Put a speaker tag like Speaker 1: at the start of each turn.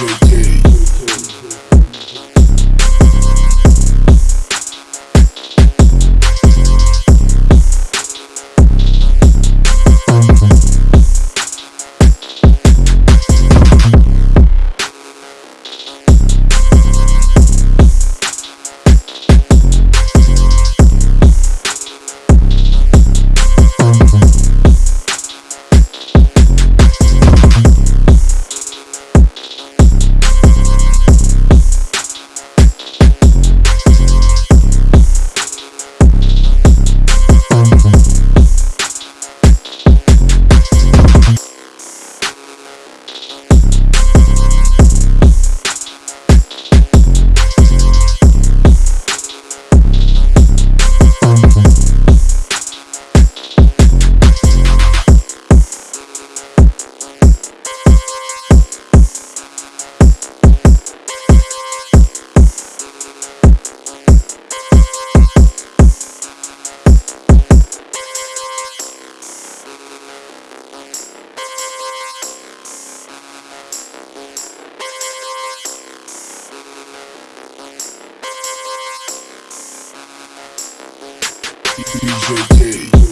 Speaker 1: JJ. DJ K.